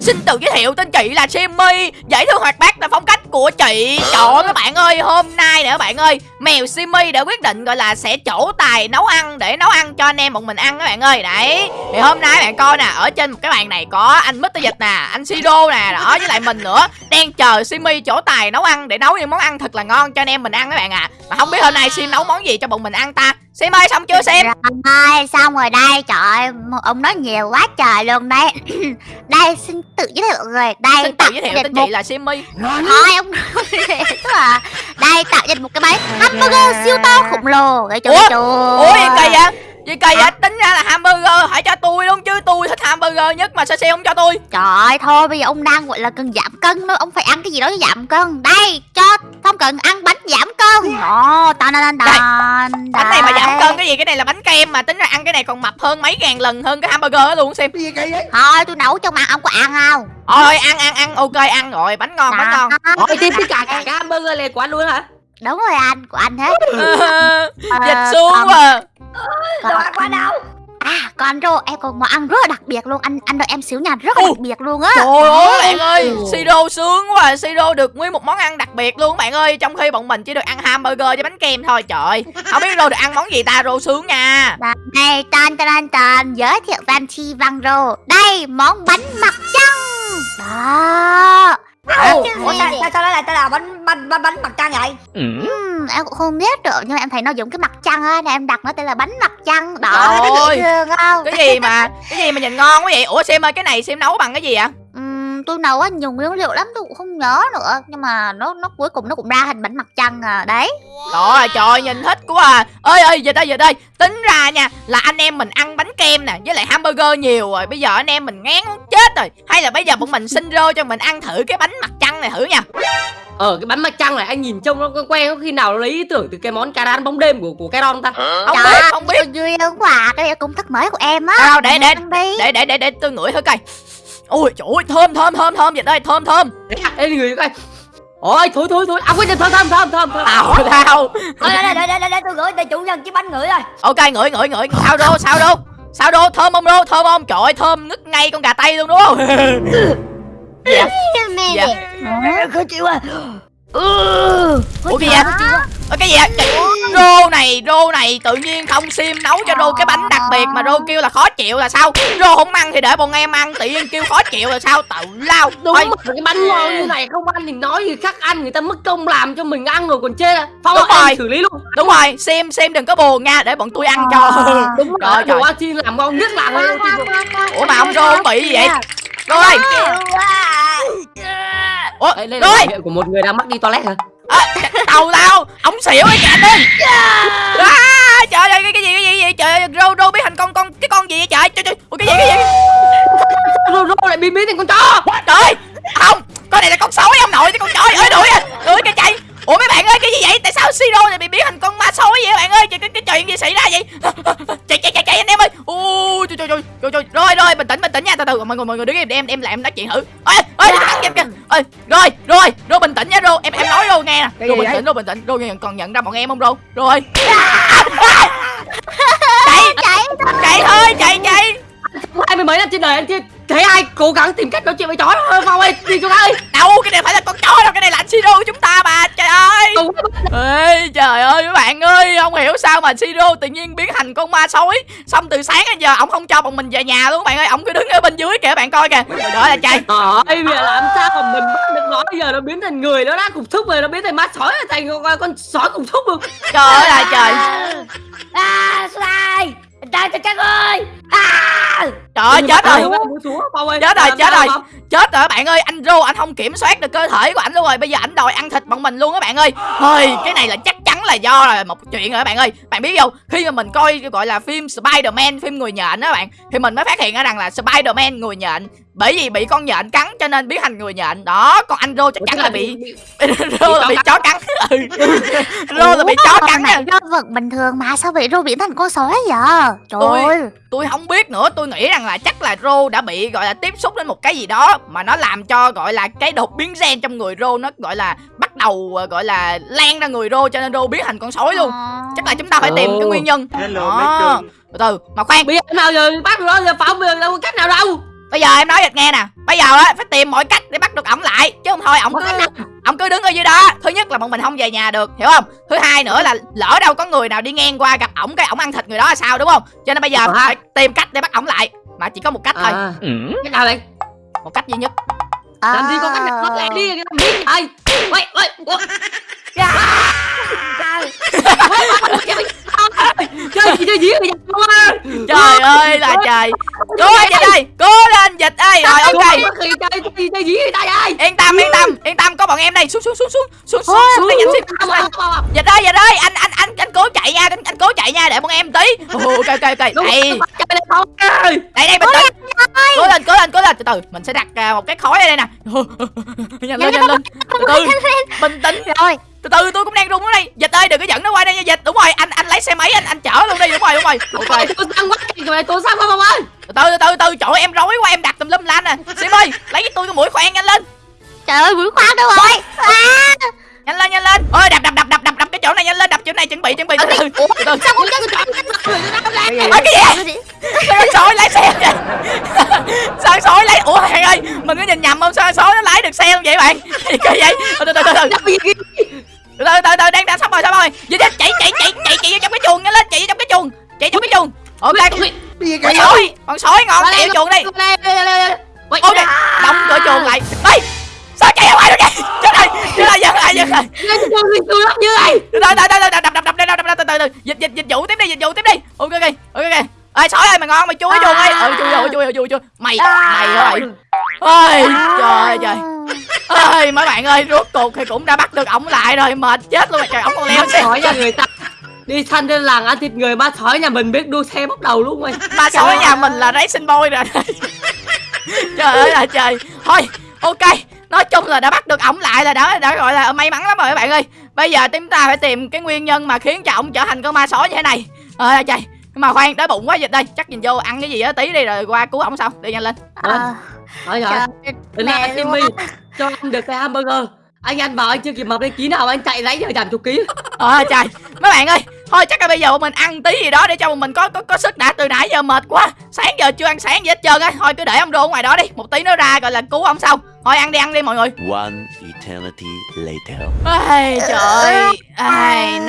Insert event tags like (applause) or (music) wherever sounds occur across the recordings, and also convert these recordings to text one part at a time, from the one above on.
Xin tự giới thiệu tên chị là Simmy Dễ thương hoạt bát là phong cách của chị. Trời ơi, các bạn ơi, Hôm nay nè các bạn ơi, Mèo Simmy đã quyết định, gọi là, sẽ trổ tài nấu ăn Để nấu ăn cho anh em một mình ăn các bạn ơi. Đấy, Thì hôm nay các bạn coi nè, Ở trên một cái bàn này có anh Mr. Dịch nè, Anh Siro nè, Đó, với lại mình nữa, Đang chờ Simmy trổ tài nấu ăn Để nấu những món ăn thật là ngon cho anh em mình ăn các bạn à. Mà không biết hôm nay Sim nấu món gì cho bọn mình ăn ta? Sim ơi xong chưa Sim Rồi xong rồi đây trời ơi, ông nói nhiều quá trời luôn đây (clears throat) đây xin tự giới thiệu rồi đây Xin tự tạo giới thiệu dịch tên một chị là Simmy. Thôi ông tức là (laughs) đây tạo dịch một cái bánh hamburger siêu to khổng lồ. Ủa? Ủa gì kỳ vậy Gì kỳ vậy tính ra là hamburger Hãy cho tôi luôn chứ. Tôi thích hamburger nhất Mà sao Sim không cho tôi? Trời ơi thôi bây giờ ông đang gọi là cần giảm cân nữa ông phải ăn cái gì đó để giảm cân. Đây cho không cần ăn bánh giảm cân. Đó tan tan tan tan. Bánh này mà giảm cân cái gì? Cái này là bánh kem mà tính ra ăn cái này còn mập hơn mấy ngàn lần hơn cái hamburger đó luôn Sim Gì kỳ vậy? thôi tôi nấu cho mà ông có ăn không? Thôi ăn ăn ăn. Ok ăn rồi. Bánh ngon bánh ngon. Đó. Ôi tiếp tất cả cả cái hamburger này của anh luôn hả? đúng rồi anh của anh hết. (laughs) Dịch Ờ, xuống quá còn- Đồ ăn qua đâu? À còn rô em còn món ăn rất là đặc biệt luôn. Anh anh đợi em xíu nha rất là đặc biệt luôn á. Trời ơi bạn ơi Siro sướng quá. À. Siro được nguyên một món ăn đặc biệt luôn bạn ơi. Trong khi bọn mình chỉ được ăn hamburger với bánh kem thôi. Trời ơi Không biết Rô được ăn món gì ta Rô sướng nha. Đây tan tan tan. Giới thiệu Van Chi Văn Rô. Đây món bánh mặt trăng. Đó Ủa, Ủa sao, sao, sao nó lại tên là bánh bánh bánh bánh mặt trăng vậy? Ừm, em cũng không biết được nhưng mà em thấy nó giống cái mặt trăng á nên em đặt nó tên là bánh mặt trăng. Đó Trời nó ơi. dễ thương không? Cái gì mà Cái gì mà nhìn ngon quá vậy? Ủa Sim ơi cái này Sim nấu bằng cái gì ạ tôi nấu á nhiều nguyên liệu lắm tôi cũng không nhớ nữa. Nhưng mà nó nó cuối cùng nó cũng ra hình bánh mặt trăng à đấy. Trời ơi trời ơi, nhìn thích quá à. Ơi ơi giờ đây giờ đây. Tính ra nha là anh em mình ăn bánh kem nè với lại hamburger nhiều rồi. Bây giờ anh em mình ngán muốn chết rồi. Hay là bây giờ bọn mình xin rô cho mình ăn thử cái bánh mặt trăng này thử nha. Ờ cái bánh mặt trăng này anh nhìn trông nó quen quen có khi nào nó lấy ý tưởng từ cái món cà rán bóng đêm của của Caron không ta? không Trời biết ơi, không biết. ơn quá. Cái này là công thức mới của em á. Đâu, để- để- đi. để để để để tôi ngửi thử coi ôi trời ơi thơm thơm thơm thơm vậy đây thơm thơm Ê người coi. Ôi thôi thôi thôi. À quên thơm thơm thơm thơm thơm. tao tao Đây đây đây đây đây tôi gửi để chủ nhân chiếc bánh ngửi rồi. ok ngửi ngửi ngửi sao đô sao đô sao đô thơm không đô thơm không trời ơi thơm ngất ngay con gà tây luôn đúng (laughs) không dạ dạ Khó chịu à. Ừ. ủa cái gì vậy? Ơ, cái gì vậy? Rô này rô này tự nhiên không sim nấu cho rô cái bánh đặc biệt mà rô kêu là khó chịu là sao? Rô không ăn thì để bọn em ăn tự nhiên kêu khó chịu là sao? Tự lao. Đúng Thôi, mà cái bánh ngon như này không ăn thì nói gì khác ăn người ta mất công làm cho mình ăn rồi còn chê. À. Phong Đúng rồi. xử lý luôn. đúng rồi sim sim đừng có buồn nha để bọn tôi ăn cho. Đúng Trời rồi. Đồ chi làm ngon nhất là ủa mà ông rô bị gì vậy? Rô ơi. Ủa Đây, đây là biểu hiện của một người đang mắc đi toilet hả? à, tàu tao ông xỉu ấy chạy đi à, trời ơi cái, cái gì cái gì vậy trời ơi rô rô biết thành con con cái con gì vậy trời? Trời trời ủa cái gì cái gì? Rô rô lại biến biến thành con chó. trời ơi, không con này là con sói ông nội chứ con trời ơi đuổi à đuổi cái chạy. Ủa mấy bạn ơi cái gì vậy? Tại sao siro lại bị biến thành con ma sói vậy bạn ơi? Cái, cái, cái chuyện gì xảy ra vậy? Chạy chạy chạy chạy anh em ơi. Ui trời trời trời trời trời. Rồi rồi bình tĩnh bình tĩnh nha từ từ mọi người mọi người đứng im để em em lại em nói chuyện thử. Ơi ơi thằng kìa kìa ơi rồi rồi rồi bình tĩnh nha rô em em nói rô nghe nè Cái gì bình tĩnh rô bình tĩnh. Nhận- còn nhận ra bọn em không rô rồi. (laughs) Chạy. Chạy chạy thôi. Chạy chạy hai mươi mấy năm trên đời anh chưa thấy ai cố gắng tìm cách nói chuyện với chó đâu. Phong ơi đi chúng ta ơi đâu cái này phải là con chó đâu cái này là anh siro của chúng ta mà trời ơi. Ê, trời ơi các bạn ơi không hiểu sao mà siro tự nhiên biến thành con ma sói. Xong từ sáng đến giờ ổng không cho bọn mình về nhà luôn các bạn ơi. Ổng cứ đứng ở bên dưới kìa các bạn coi kìa. Đó là chạy Trời ơi, bây giờ làm sao mà mình nó bây giờ nó biến thành người nó đã cục thúc rồi nó biến thành ma sói rồi thành con, con sói cục thúc luôn trời ơi là trời À sai. Trời trời trời ơi. À. trời ơi chết rồi ơi Chết rồi, chết rồi. Chết rồi các bạn ơi anh rô anh không kiểm soát được cơ thể của ảnh luôn rồi bây giờ ảnh đòi ăn thịt bọn mình luôn các bạn ơi thôi cái này là chắc chắn là do là một chuyện rồi các bạn ơi bạn biết không khi mà mình coi gọi là phim Spider-Man phim người nhện đó các bạn thì mình mới phát hiện ra rằng là Spider-Man người nhện bởi vì bị con nhện cắn cho nên biến thành người nhện. Đó còn anh rô chắc chắn là bị rô là bị chó cắn. Ừ. rô là bị chó cắn này nha rô vật bình thường mà sao vậy rô biến thành con sói vậy? Trời Tôi- ơi. tôi không biết nữa. Tôi nghĩ rằng là chắc là rô đã bị gọi là tiếp xúc đến một cái gì đó mà nó làm cho gọi là cái đột biến gen trong người rô nó gọi là bắt đầu ờ, gọi là lan ra người rô cho nên rô biến thành con sói luôn. Ờ. chắc là chúng ta phải tìm cái nguyên nhân. Đó. từ từ. Mà khoan. Bây giờ nào giờ bắt nó giờ Phong bây giờ đâu có cách nào đâu bây giờ em nói dịch nghe nè bây giờ á phải tìm mọi cách để bắt được ổng lại chứ không thôi ổng cứ cách ổng cứ đứng ở dưới đó thứ nhất là bọn mình không về nhà được hiểu không thứ hai nữa là lỡ đâu có người nào đi ngang qua gặp ổng cái ổng ăn thịt người đó là sao đúng không cho nên bây giờ Ờ phải tìm cách để bắt ổng lại mà chỉ có một cách thôi À, cái nào đây? một cách duy nhất Làm gì có cách nào Ờ. lại đi? Ai? Bây giờ? trời ơi là trời cố lên dịch ơi cố lên dịch ơi. Rồi ok. yên tâm yên tâm yên tâm có bọn em đây. Xuống xuống xuống xuống xuống xuống xuống đi xíu dịch ơi dịch ơi anh anh anh anh cố chạy nha anh, anh cố chạy nha để bọn em tí. Ok ok ok. Đây. đây đây bình tĩnh cố lên cố lên cố lên từ từ mình sẽ đặt à, một cái khói ở đây nè. (laughs) Nhanh lên nhanh lên từ từ bình tĩnh. Rồi. Từ từ tôi cũng đang run ở đây. Dịch ơi đừng có dẫn nó qua đây nha dịch. Đúng rồi anh anh lấy xe máy anh anh chở luôn đi. Đúng rồi đúng rồi. Ok. Tôi sang quá này tôi sang quá không ơi từ từ từ từ trời em rối quá em đặt tùm lum la nè. Sim ơi lấy cái tôi cái mũi khoan nhanh lên. Trời ơi mũi khoan đâu rồi? À. nhanh lên nhanh lên. Ơi đập đập đập đập đập đập cái chỗ này nhanh lên đập chỗ này chuẩn bị chuẩn bị từ từ. Cái gì? Sao sói lái xe sao sói lấy? Ủa bạn ơi mình có nhìn nhầm không? Sao sói nó lái được xe không vậy bạn? Gì vậy? Từ từ từ từ từ. Từ từ đang đang sắp rồi sao rồi. Vậy chạy chạy chạy chạy chạy vô trong cái chuồng nhanh lên chạy vô trong cái chuồng chạy trong cái chuồng ok con sói con sói ngon vô chuồng đi ok đóng cửa chuồng lại ê sao chạy ra ngoài được vậy chết rồi chết rồi dừng lại dừng lại từ từ từ từ từ đập đập đập đập đập đập từ từ từ dịch dịch dịch vụ tiếp đi dịch vụ tiếp đi ok ok ok ơi sói ơi mày ngon mày chui chuồng ơi ừ chui rồi chui rồi chui mày mày rồi ơi trời ơi trời ơi mấy bạn ơi rốt cuộc thì cũng đã bắt được ổng lại rồi mệt chết luôn rồi trời ổng còn leo xe người ta đi săn trên làng ăn thịt người ma sói nhà mình biết đua xe bốc đầu luôn mày (laughs) ba sói nhà mình là racing boy rồi. (laughs) Trời ơi là trời. Thôi ok. Nói chung là đã bắt được ổng lại là đã đã gọi là may mắn lắm rồi các bạn ơi. Bây giờ chúng ta phải tìm cái nguyên nhân mà khiến cho ổng trở thành con ma sói như thế này. Ơi là trời. Nhưng mà khoan đói bụng quá dịch đây. Chắc nhìn vô ăn cái gì đó tí đi rồi qua cứu ổng sau. Đi nhanh lên. Ờ, Thôi rồi anh luôn Timmy cho ăn được cái hamburger. Anh ăn vào anh chưa kịp mập lên ký nào anh chạy lấy giờ giảm chục ký. Ờ trời. Mấy bạn ơi thôi chắc là bây giờ bọn mình ăn tí gì đó để cho bọn mình có có có sức đã. Từ nãy giờ mệt quá. Sáng giờ chưa ăn sáng gì hết trơn á. Thôi cứ để ông rô ở ngoài đó đi. Một tí nó ra gọi là cứu ông sau. Thôi ăn đi ăn đi mọi người. One eternity later. Ai, trời ơi. Ai,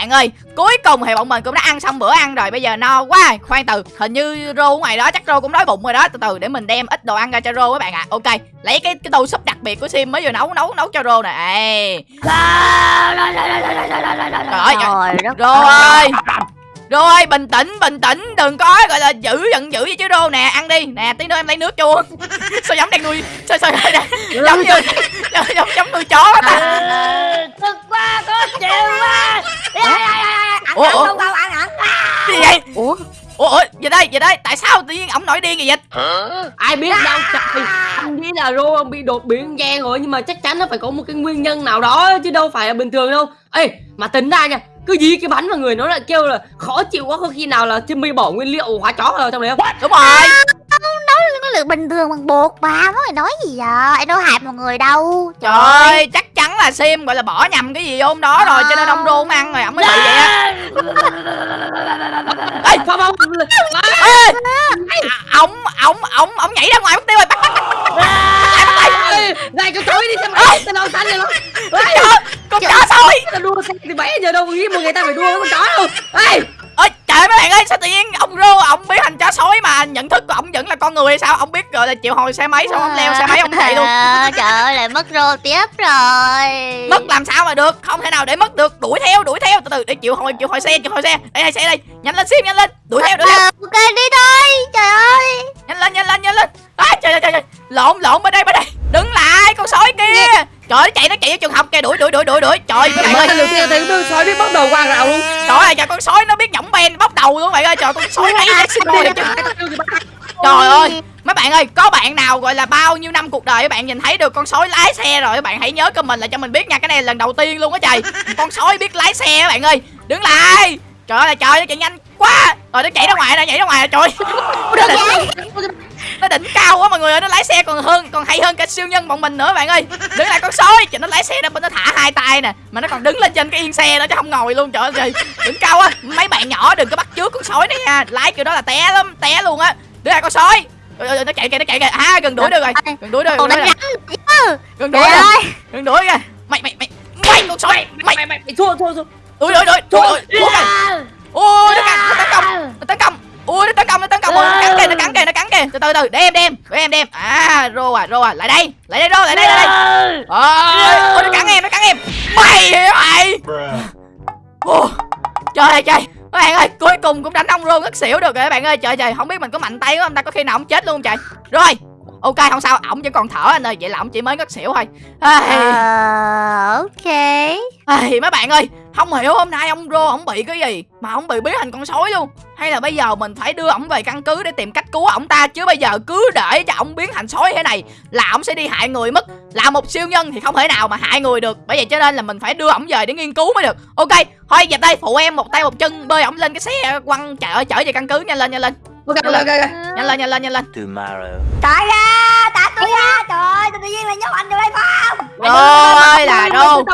bạn ơi Cuối cùng thì bọn mình cũng đã ăn xong bữa ăn rồi Bây giờ no quá. Khoan từ Hình như Rô ngoài đó chắc Rô cũng đói bụng rồi đó. Từ từ để mình đem ít đồ ăn ra cho Rô các bạn ạ. Ok Lấy cái cái tô súp đặc biệt của Sim mới vừa nấu nấu nấu cho Rô nè. Trời ơi Rô ơi. Rô ơi bình tĩnh bình tĩnh Đừng có gọi là giữ giận dữ vậy chứ Rô nè. Ăn đi. Nè tí nữa em lấy nước cho (laughs) Sao giống đang nuôi Sao sao (laughs) giống như giống, giống, nuôi chó ta Ủa, ủa? Không, không, ăn, ăn Cái gì vậy? Ủa? Ủa ủa vậy đây vậy đây. Tại sao tự nhiên ổng nổi điên vậy dịch Ai biết đâu trời Anh nghĩ là Rô ông bị đột biến gen rồi Nhưng mà chắc chắn nó phải có một cái nguyên nhân nào đó Chứ đâu phải là bình thường đâu. Ê mà tính ra nha cứ dí cái bắn vào người nó lại kêu là khó chịu quá có khi nào là Timmy bỏ nguyên liệu hóa chó vào trong đấy không? Đúng rồi lượng bình thường bằng bột mà Mọi người nói gì vậy? Em đâu hại một người đâu. Trời ơi. chắc chắn là Sim gọi là bỏ nhầm cái gì vô trong đó rồi Cho nên ông không ăn rồi ổng mới bị vậy á. Ê Không không ê À, ổng ổng ổng ổng nhảy ra ngoài mất tiêu rồi bắt bắt Này cho chối đi xem Tên đâu xanh vậy nó con chó con Ta đua xe thì bé giờ đâu có nghĩ một người ta phải đua với con chó đâu. Ê trời ơi, mấy bạn ơi sao tự nhiên ông Rô ổng biến thành chó sói mà nhận thức của ổng vẫn là con người hay sao? Ông biết gọi là chịu hồi xe máy xong ông leo xe máy ông chạy luôn? Ờ, Trời ơi lại mất rô tiếp rồi. Mất làm sao mà được? Không thể nào để mất được. Đuổi theo đuổi theo. Từ từ để chịu hồi chịu hồi xe chịu hồi xe. Đây hai xe đây. Nhanh lên sim nhanh lên. Đuổi theo đuổi theo. Ờ, Ok đi thôi. Trời ơi. Nhanh lên nhanh lên nhanh lên. À, trời trời trời trời. lộn lộn bên đây bên đây đứng lại con sói kia. Trời nó chạy nó chạy vô trường học kìa. Đuổi đuổi đuổi đuổi đuổi. Trời mấy bạn ơi lần đầu tiên thấy con sói biết bắt đầu qua rào luôn. Trời ơi trời con sói nó biết nhỏng ben bóc đầu luôn bạn ơi. Trời con sói nó chứ. trời ơi. mấy bạn ơi có bạn nào gọi là bao nhiêu năm cuộc đời các bạn nhìn thấy được con sói lái xe rồi? Các bạn hãy nhớ comment lại cho mình biết nha. Cái này là lần đầu tiên luôn á trời. Con sói biết lái xe các bạn ơi. Đứng lại. Trời ơi trời nó chạy nhanh quá. Rồi nó chạy ra ngoài nè nhảy ra ngoài rồi. trời nó đỉnh, cao quá mọi người ơi nó lái xe còn hơn còn hay hơn cả siêu nhân bọn mình nữa bạn ơi. Đứng lại con sói cho nó lái xe ra bên nó thả hai tay nè mà nó còn đứng lên trên cái yên xe đó chứ không ngồi luôn trời ơi trời. Đỉnh cao á mấy bạn nhỏ đừng có bắt chước con sói này nha. Lái kiểu đó là té lắm té luôn á. Đứng lại con sói. Trời nó chạy kìa nó chạy kìa. À gần đuổi được rồi. Gần đuổi được rồi rắn gần Trời đuổi rồi. gần đuổi kìa mày mày mày mày con sói. Mày mày mày thua thua thua. Đuổi đuổi đuổi đuổi kìa. ôi nó tấn công nó tấn công ui nó tấn công nó tấn công nó cắn kìa nó cắn kìa nó cắn kìa. Từ từ từ để em đem để em đem à rô à rô à lại đây lại đây rô lại đây lại đây. Ôi ôi, nó cắn em nó cắn em. Mày mày Ồ, trời ơi trời. Các bạn ơi cuối cùng cũng đánh ông rô ngất xỉu được rồi các bạn ơi. Trời trời không biết mình có mạnh tay không ta có khi nào ông chết luôn không trời. Rồi ok không sao ổng vẫn còn thở anh ơi vậy là ổng chỉ mới ngất xỉu thôi. Ờ, ok. Ai, mấy bạn ơi không hiểu hôm nay ông rô ổng bị cái gì mà ổng bị biến thành con sói luôn. Hay là bây giờ mình phải đưa ổng về căn cứ để tìm cách cứu ổng ta? Chứ bây giờ cứ để cho ổng biến thành sói thế này là ổng sẽ đi hại người mất. Là một siêu nhân thì không thể nào mà hại người được. Bởi vậy cho nên là mình phải đưa ổng về để nghiên cứu mới được. Ok thôi giờ đây phụ em một tay một chân bơi ổng lên cái xe quăng chở chở về căn cứ. Nhanh lên nhanh lên. Ok ok ok nhanh lên nhanh lên nhanh lên. Tomorrow. Tại ra, tại tôi ra. Trời ơi, tự nhiên là nhốt anh đây phải không? rồi là rô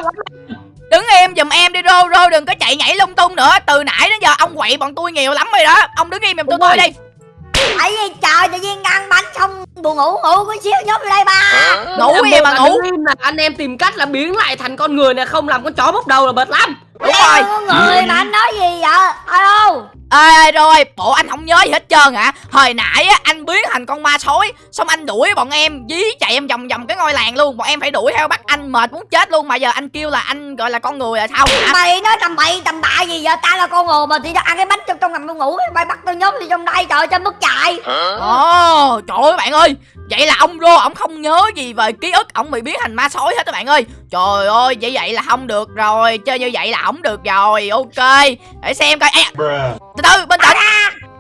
đứng im giùm em đi rô. Rô đừng có chạy nhảy lung tung nữa. Từ nãy đến giờ ông quậy bọn tôi nhiều lắm rồi đó. Ông đứng im giùm tôi Đúng tôi đi. Tại vì trời tự nhiên ăn bánh xong buồn ngủ ngủ có xíu nhốt vô đây ba. ngủ cái gì mà ngủ. là anh em tìm cách là biến lại thành con người này không làm con chó bốc đầu là bệt lắm. Đúng Em rồi người mà anh nói gì vậy? Alo. Ê rồi bộ anh không nhớ gì hết trơn hả hồi nãy á anh biến thành con ma sói xong anh đuổi bọn em dí chạy em vòng vòng cái ngôi làng luôn bọn em phải đuổi theo bắt anh mệt muốn chết luôn mà giờ anh kêu là anh gọi là con người là sao hả Mày nói tầm bậy tầm bạ gì vậy? Ta là con ngồi mà thì ăn cái bánh trong trong ngầm tôi ngủ mày bắt tao nhốt đi trong đây trời trên mức chạy. ồ trời ơi bạn ơi vậy là ông rô ổng không nhớ gì về ký ức ổng bị biến thành ma sói hết các bạn ơi. Trời ơi vậy vậy là không được rồi chơi như vậy là ổng được rồi ok. Để xem coi. Ê, từ từ bình tĩnh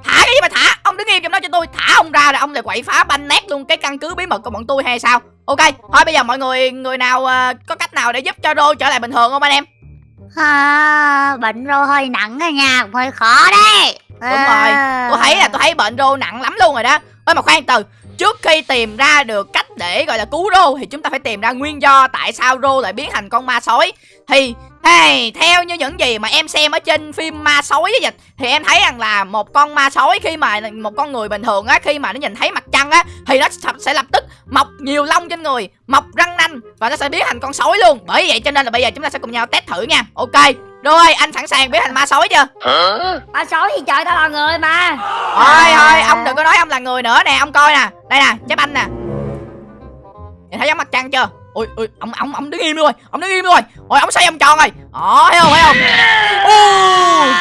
thả cái gì mà thả? Ông đứng im trong đó cho tôi. Thả ông ra là ông lại quậy phá banh nét luôn cái căn cứ bí mật của bọn tôi hay sao? Ok thôi bây giờ mọi người người nào ờ, có cách nào để giúp cho rô trở lại bình thường không anh em? À, bệnh rô hơi nặng rồi nha hơi khó đấy. Đúng rồi, tôi thấy là tôi thấy bệnh rô nặng lắm luôn rồi đó. Ơi mà khoan từ trước khi tìm ra được cách để gọi là cứu rô thì chúng ta phải tìm ra nguyên do tại sao rô lại biến thành con ma sói. Thì hey, theo như những gì mà em xem ở trên phim ma sói với dịch thì em thấy rằng là một con ma sói khi mà một con người bình thường á khi mà nó nhìn thấy mặt trăng á thì nó sẽ lập tức mọc nhiều lông trên người mọc răng nanh và nó sẽ biến thành con sói luôn. Bởi vậy cho nên là bây giờ chúng ta sẽ cùng nhau test thử nha. Ok rồi anh sẵn sàng biến thành ma sói chưa? Ba sói gì trời tao là người mà. Thôi thôi ông đừng có nói ông là người nữa. Nè Ông coi nè. Đây nè chép anh nè. Nhìn thấy giống mặt trăng chưa? Ui ui ông ông ông đứng im luôn rồi. Ông đứng im luôn rồi. Ôi ông xoay ông tròn rồi. Đó thấy không thấy không? (laughs) Ui,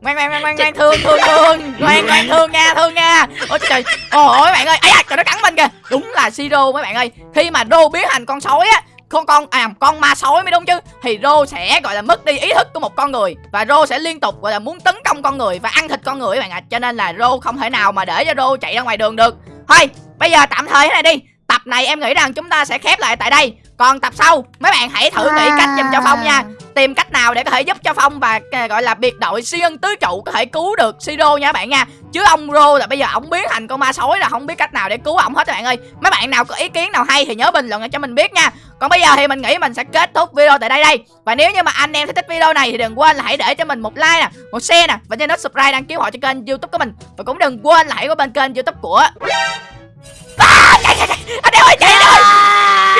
Ngoan ngoan ngoan ngoan ngoan thương thương thương. Ngoan ngoan thương nha thương nha. Ôi trời Ôi bạn ơi. Ấy à, trời nó cắn mình kìa. Đúng là Siro mấy bạn ơi. Khi mà Rô biến thành con sói á con con à con ma sói mới đúng chứ thì Rô sẽ gọi là mất đi ý thức của một con người và Rô sẽ liên tục gọi là muốn tấn công con người và ăn thịt con người các bạn ạ. Cho nên là Rô không thể nào mà để cho Rô chạy ra ngoài đường được. Thôi bây giờ tạm thời thế này đi. Tập này em nghĩ rằng chúng ta sẽ khép lại tại đây. Còn tập sau mấy bạn hãy thử nghĩ cách giùm cho phong nha tìm cách nào để có thể giúp cho phong và ờ, gọi là biệt đội siêu nhân tứ trụ có thể cứu được Siro nha các bạn nha. Chứ ông Rô là bây giờ ổng biến thành con ma sói là không biết cách nào để cứu ổng hết các bạn ơi. Mấy bạn nào có ý kiến nào hay thì nhớ bình luận cho mình biết nha. Còn bây giờ thì mình nghĩ mình sẽ kết thúc video tại đây đây. Và nếu như mà anh em thích video này thì đừng quên là hãy để cho mình một like nè một share nè và nhớ nút subscribe đăng ký họ cho kênh youtube của mình. Và cũng đừng quên là hãy có bên kênh youtube của à, chạy, chạy, chạy. anh em ơi chạy anh